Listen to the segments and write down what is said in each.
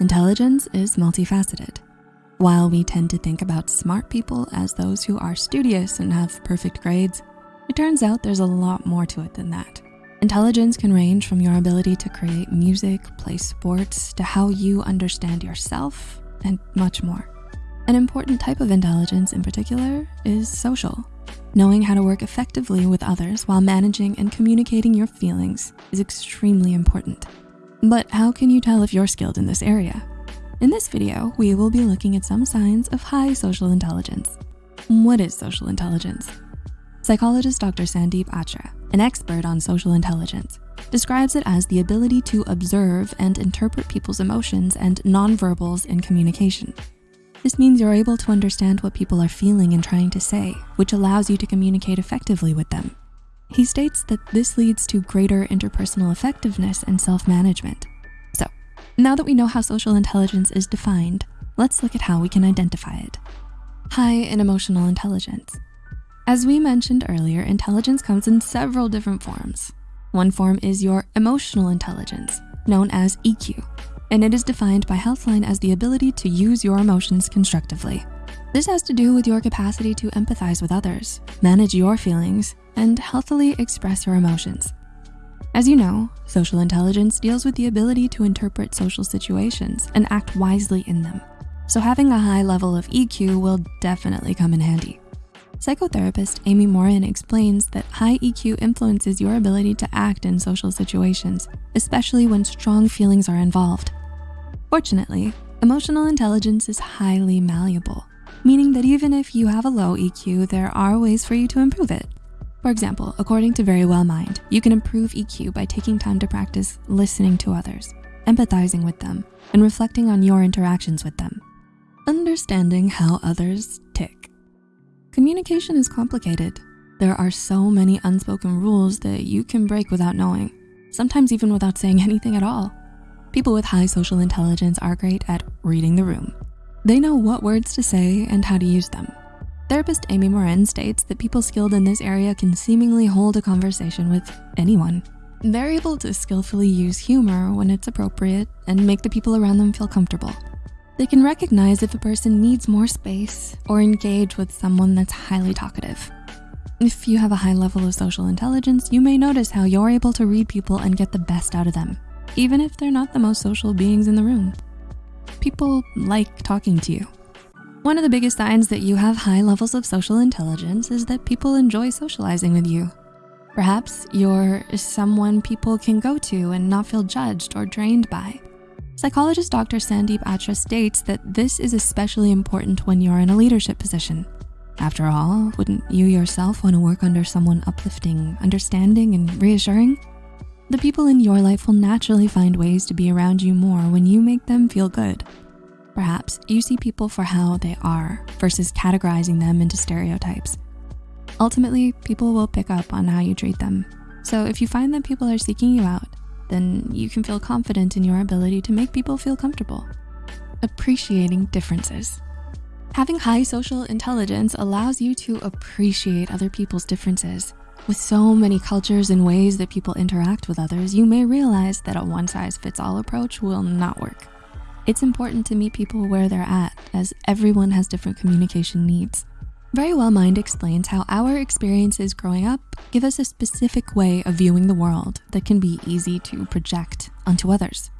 intelligence is multifaceted. While we tend to think about smart people as those who are studious and have perfect grades, it turns out there's a lot more to it than that. Intelligence can range from your ability to create music, play sports, to how you understand yourself, and much more. An important type of intelligence in particular is social. Knowing how to work effectively with others while managing and communicating your feelings is extremely important. But how can you tell if you're skilled in this area? In this video, we will be looking at some signs of high social intelligence. What is social intelligence? Psychologist Dr. Sandeep Atra, an expert on social intelligence, describes it as the ability to observe and interpret people's emotions and nonverbals in communication. This means you're able to understand what people are feeling and trying to say, which allows you to communicate effectively with them. He states that this leads to greater interpersonal effectiveness and self-management. So now that we know how social intelligence is defined, let's look at how we can identify it. High in emotional intelligence. As we mentioned earlier, intelligence comes in several different forms. One form is your emotional intelligence, known as EQ, and it is defined by Healthline as the ability to use your emotions constructively. This has to do with your capacity to empathize with others, manage your feelings, and healthily express your emotions. As you know, social intelligence deals with the ability to interpret social situations and act wisely in them. So having a high level of EQ will definitely come in handy. Psychotherapist Amy Morin explains that high EQ influences your ability to act in social situations, especially when strong feelings are involved. Fortunately, emotional intelligence is highly malleable, meaning that even if you have a low EQ, there are ways for you to improve it. For example, according to Verywell Mind, you can improve EQ by taking time to practice listening to others, empathizing with them, and reflecting on your interactions with them. Understanding how others tick. Communication is complicated. There are so many unspoken rules that you can break without knowing, sometimes even without saying anything at all. People with high social intelligence are great at reading the room. They know what words to say and how to use them. Therapist Amy Morin states that people skilled in this area can seemingly hold a conversation with anyone. They're able to skillfully use humor when it's appropriate and make the people around them feel comfortable. They can recognize if a person needs more space or engage with someone that's highly talkative. If you have a high level of social intelligence, you may notice how you're able to read people and get the best out of them, even if they're not the most social beings in the room. People like talking to you. One of the biggest signs that you have high levels of social intelligence is that people enjoy socializing with you. Perhaps you're someone people can go to and not feel judged or drained by. Psychologist Dr. Sandeep Atra states that this is especially important when you're in a leadership position. After all, wouldn't you yourself wanna work under someone uplifting, understanding, and reassuring? The people in your life will naturally find ways to be around you more when you make them feel good. Perhaps you see people for how they are versus categorizing them into stereotypes. Ultimately, people will pick up on how you treat them. So if you find that people are seeking you out, then you can feel confident in your ability to make people feel comfortable. Appreciating differences. Having high social intelligence allows you to appreciate other people's differences. With so many cultures and ways that people interact with others, you may realize that a one size fits all approach will not work. It's important to meet people where they're at as everyone has different communication needs. Verywell Mind explains how our experiences growing up give us a specific way of viewing the world that can be easy to project onto others.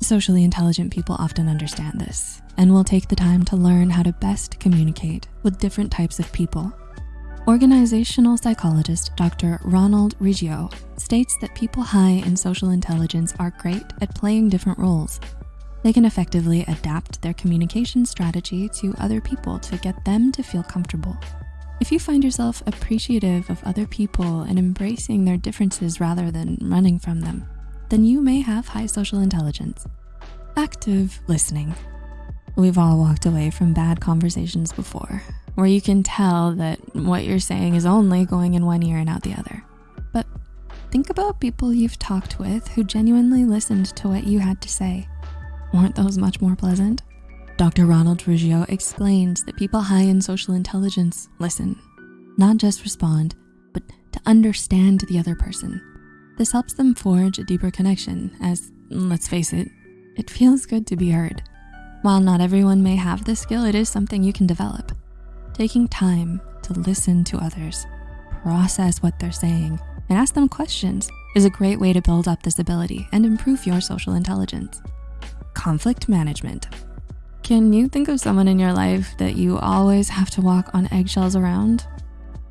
Socially intelligent people often understand this and will take the time to learn how to best communicate with different types of people. Organizational psychologist Dr. Ronald Riggio states that people high in social intelligence are great at playing different roles they can effectively adapt their communication strategy to other people to get them to feel comfortable. If you find yourself appreciative of other people and embracing their differences rather than running from them, then you may have high social intelligence. Active listening. We've all walked away from bad conversations before, where you can tell that what you're saying is only going in one ear and out the other. But think about people you've talked with who genuinely listened to what you had to say Weren't those much more pleasant? Dr. Ronald Riggio explains that people high in social intelligence listen, not just respond, but to understand the other person. This helps them forge a deeper connection as, let's face it, It feels good to be heard. While not everyone may have this skill, it is something you can develop. Taking time to listen to others, process what they're saying, and ask them questions is a great way to build up this ability and improve your social intelligence. Conflict management. Can you think of someone in your life that you always have to walk on eggshells around?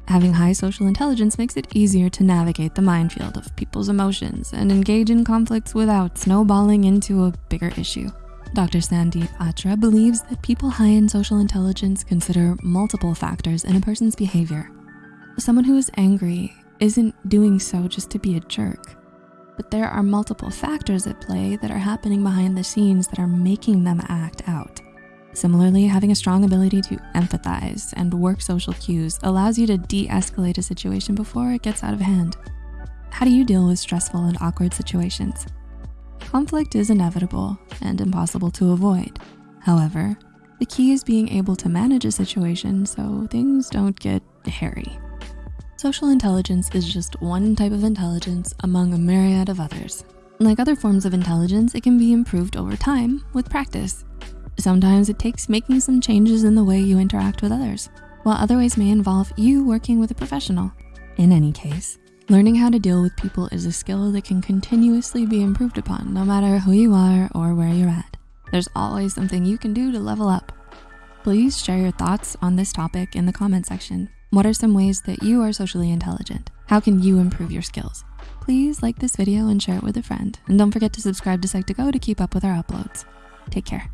Having high social intelligence makes it easier to navigate the minefield of people's emotions and engage in conflicts without snowballing into a bigger issue. Dr. Sandeep Atra believes that people high in social intelligence consider multiple factors in a person's behavior. Someone who is angry isn't doing so just to be a jerk, but there are multiple factors at play that are happening behind the scenes that are making them act out. Similarly, having a strong ability to empathize and work social cues allows you to de-escalate a situation before it gets out of hand. How do you deal with stressful and awkward situations? Conflict is inevitable and impossible to avoid. However, the key is being able to manage a situation so things don't get hairy. Social intelligence is just one type of intelligence among a myriad of others. Like other forms of intelligence, it can be improved over time with practice. Sometimes it takes making some changes in the way you interact with others, while other ways may involve you working with a professional. In any case, learning how to deal with people is a skill that can continuously be improved upon no matter who you are or where you're at. There's always something you can do to level up. Please share your thoughts on this topic in the comment section. What are some ways that you are socially intelligent? How can you improve your skills? Please like this video and share it with a friend. And don't forget to subscribe to Psych2Go to keep up with our uploads. Take care.